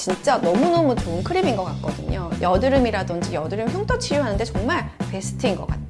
진짜 너무너무 좋은 크림인 것 같거든요. 여드름이라든지 여드름 흉터 치료하는데 정말 베스트인 것 같아요.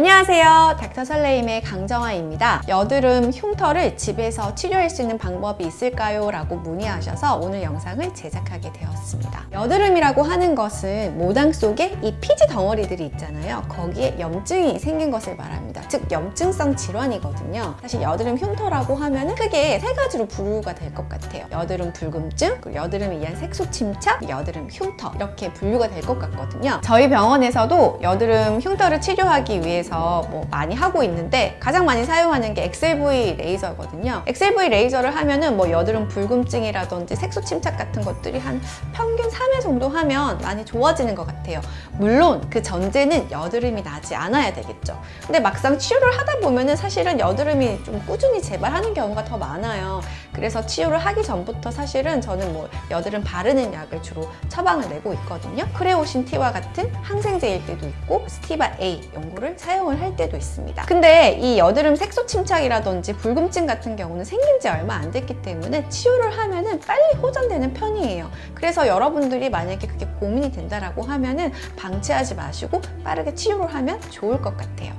안녕하세요. 닥터 설레임의 강정아입니다. 여드름 흉터를 집에서 치료할 수 있는 방법이 있을까요? 라고 문의하셔서 오늘 영상을 제작하게 되었습니다. 여드름이라고 하는 것은 모낭 속에 이 피지 덩어리들이 있잖아요. 거기에 염증이 생긴 것을 말합니다. 즉 염증성 질환이거든요. 사실 여드름 흉터라고 하면 크게 세 가지로 분류가 될 것 같아요. 여드름 붉음증, 그리고 여드름에 의한 색소 침착, 여드름 흉터 이렇게 분류가 될 것 같거든요. 저희 병원에서도 여드름 흉터를 치료하기 위해서 뭐 많이 하고 있는데 가장 많이 사용하는 게 엑셀V 레이저거든요. 엑셀V 레이저를 하면은 뭐 여드름 불금증이라든지 색소 침착 같은 것들이 한 평균 3회 정도 하면 많이 좋아지는 것 같아요. 물론 그 전제는 여드름이 나지 않아야 되겠죠. 근데 막상 치료를 하다 보면은 사실은 여드름이 좀 꾸준히 재발하는 경우가 더 많아요. 그래서 치료를 하기 전부터 사실은 저는 뭐 여드름 바르는 약을 주로 처방을 내고 있거든요. 크레오신 T와 같은 항생제일 때도 있고 스티바 A 연고를 사용 을 할 때도 있습니다. 근데 이 여드름 색소 침착이라든지 붉음증 같은 경우는 생긴 지 얼마 안 됐기 때문에 치료를 하면은 빨리 호전되는 편이에요. 그래서 여러분들이 만약에 그게 고민이 된다라고 하면은 방치하지 마시고 빠르게 치료를 하면 좋을 것 같아요.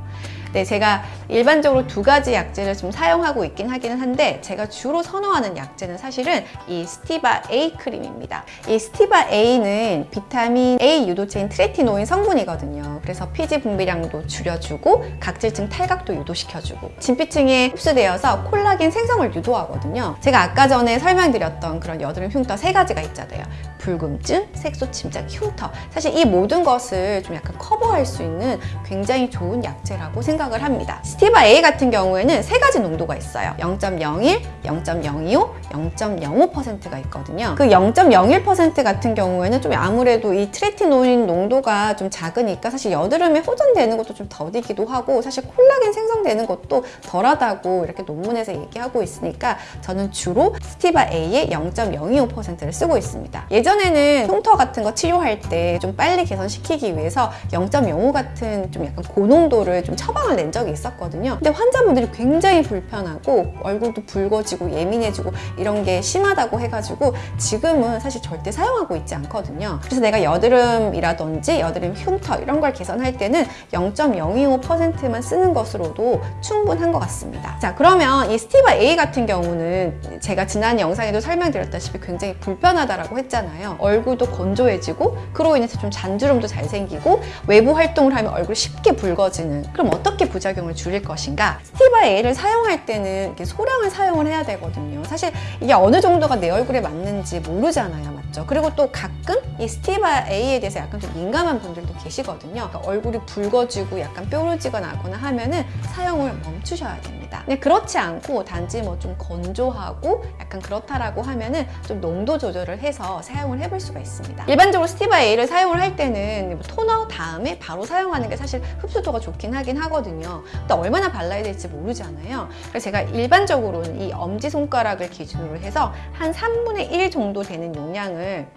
네, 제가 일반적으로 두 가지 약제를 좀 사용하고 있긴 하기는 한데 제가 주로 선호하는 약제는 사실은 이 스티바 A 크림입니다. 이 스티바 A는 비타민 A 유도체인 트레티노인 성분이거든요. 그래서 피지 분비량도 줄여주고 각질층 탈각도 유도시켜주고 진피층에 흡수되어서 콜라겐 생성을 유도하거든요. 제가 아까 전에 설명드렸던 그런 여드름 흉터 세 가지가 있잖아요. 불금증, 색소 침착, 흉터 사실 이 모든 것을 좀 약간 커버할 수 있는 굉장히 좋은 약제라고 생각을 합니다. 스티바 A 같은 경우에는 세 가지 농도가 있어요. 0.01, 0.025, 0.05%가 있거든요. 그 0.01% 같은 경우에는 좀 아무래도 이 트레티노인 농도가 좀 작으니까 사실 여드름에 호전되는 것도 좀 더디기도 하고 사실 콜라겐 생성되는 것도 덜하다고 이렇게 논문에서 얘기하고 있으니까 저는 주로 스티바 A의 0.025%를 쓰고 있습니다. 예전에는 흉터 같은 거 치료할 때 좀 빨리 개선시키기 위해서 0.05 같은 좀 약간 고농도를 좀 처방을 낸 적이 있었거든요. 근데 환자분들이 굉장히 불편하고 얼굴도 붉어지고 예민해지고 이런 게 심하다고 해가지고 지금은 사실 절대 사용하고 있지 않거든요. 그래서 내가 여드름이라든지 여드름 흉터 이런 걸 개선할 때는 0.025%만 쓰는 것으로도 충분한 것 같습니다. 자 그러면 이 스티바 A 같은 경우는 제가 지난 영상에도 설명드렸다시피 굉장히 불편하다라고 했잖아요. 얼굴도 건조해지고 그로 인해서 좀 잔주름도 잘 생기고 외부 활동을 하면 얼굴이 쉽게 붉어지는 그럼 어떻게 부작용을 줄일 것인가? 스티바 A를 사용할 때는 이렇게 소량을 사용을 해야 되거든요. 사실 이게 어느 정도가 내 얼굴에 맞는지 모르잖아요. 맞죠? 그리고 또 가끔 이 스티바 A에 대해서 약간 좀 민감한 분들도 계시거든요. 그러니까 얼굴이 붉어지고 약간 뾰루지거나 하거나 하면은 사용을 멈추셔야 됩니다. 근데 그렇지 않고 단지 뭐 좀 건조하고 약간 그렇다라고 하면은 좀 농도 조절을 해서 사용을 해볼 수가 있습니다. 일반적으로 스티바 A를 사용을 할 때는 뭐 토너 다음에 바로 사용하는 게 사실 흡수도가 좋긴 하긴 하거든요. 근데 얼마나 발라야 될지 모르잖아요. 그래서 제가 일반적으로는 이 엄지손가락을 기준으로 해서 한 3분의 1 정도 되는 용량을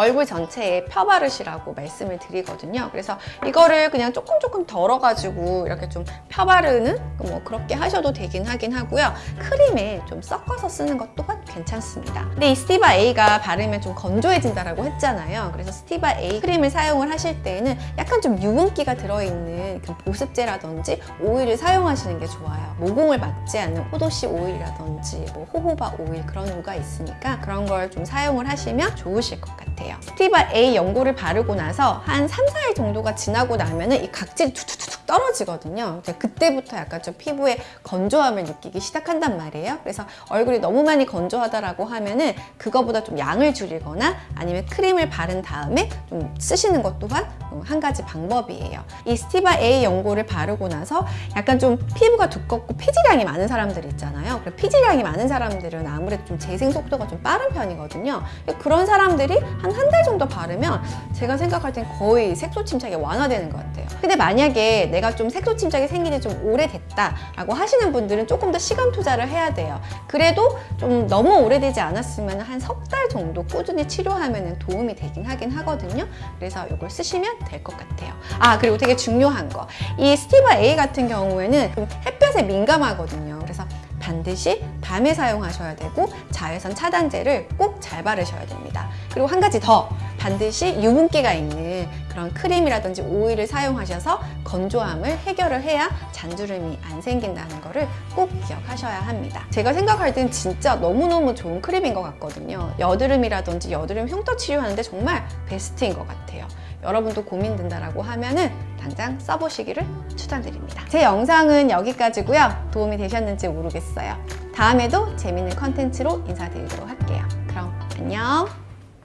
얼굴 전체에 펴바르시라고 말씀을 드리거든요. 그래서 이거를 그냥 조금 조금 덜어가지고 이렇게 좀 펴바르는 뭐 그렇게 하셔도 되긴 하긴 하고요. 크림에 좀 섞어서 쓰는 것 또한 괜찮습니다. 근데 이 스티바 A가 바르면 좀 건조해진다라고 했잖아요. 그래서 스티바 A 크림을 사용을 하실 때에는 약간 좀 유분기가 들어있는 그 보습제라든지 오일을 사용하시는 게 좋아요. 모공을 막지 않는 포도씨 오일이라든지 뭐 호호바 오일 그런 류가 있으니까 그런 걸 좀 사용을 하시면 좋으실 것 같아요. 스티바 A 연고를 바르고 나서 한 3, 4일 정도가 지나고 나면 이 각질이 툭툭툭 떨어지거든요. 그때부터 약간 좀 피부에 건조함을 느끼기 시작한단 말이에요. 그래서 얼굴이 너무 많이 건조하다라고 하면은 그거보다 좀 양을 줄이거나 아니면 크림을 바른 다음에 좀 쓰시는 것 또한 한 가지 방법이에요. 이 스티바 A 연고를 바르고 나서 약간 좀 피부가 두껍고 피지량이 많은 사람들 있잖아요. 피지량이 많은 사람들은 아무래도 좀 재생 속도가 좀 빠른 편이거든요. 그런 사람들이 한 한 달 정도 바르면 제가 생각할 땐 거의 색소 침착이 완화되는 것 같아요. 근데 만약에 내가 좀 색소 침착이 생긴 지좀 오래됐다 라고 하시는 분들은 조금 더 시간 투자를 해야 돼요. 그래도 좀 너무 오래되지 않았으면 한 석 달 정도 꾸준히 치료하면 도움이 되긴 하긴 하거든요. 그래서 이걸 쓰시면 될 것 같아요. 아 그리고 되게 중요한 거. 이 스티바 A 같은 경우에는 좀 햇볕에 민감하거든요. 그래서 반드시 밤에 사용하셔야 되고 자외선 차단제를 꼭 잘 바르셔야 됩니다. 그리고 한 가지 더 반드시 유분기가 있는 그런 크림이라든지 오일을 사용하셔서 건조함을 해결을 해야 잔주름이 안 생긴다는 거를 꼭 기억하셔야 합니다. 제가 생각할 땐 진짜 너무너무 좋은 크림인 것 같거든요. 여드름이라든지 여드름 흉터 치료하는데 정말 베스트인 것 같아요. 여러분도 고민된다라고 하면은 당장 써보시기를 추천드립니다. 제 영상은 여기까지고요. 도움이 되셨는지 모르겠어요. 다음에도 재밌는 컨텐츠로 인사드리도록 할게요. 그럼 안녕!